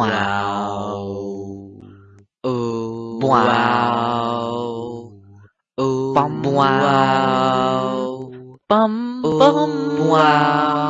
Wow. Oh. Wow. Oh. Bum wow. Bum bum wow.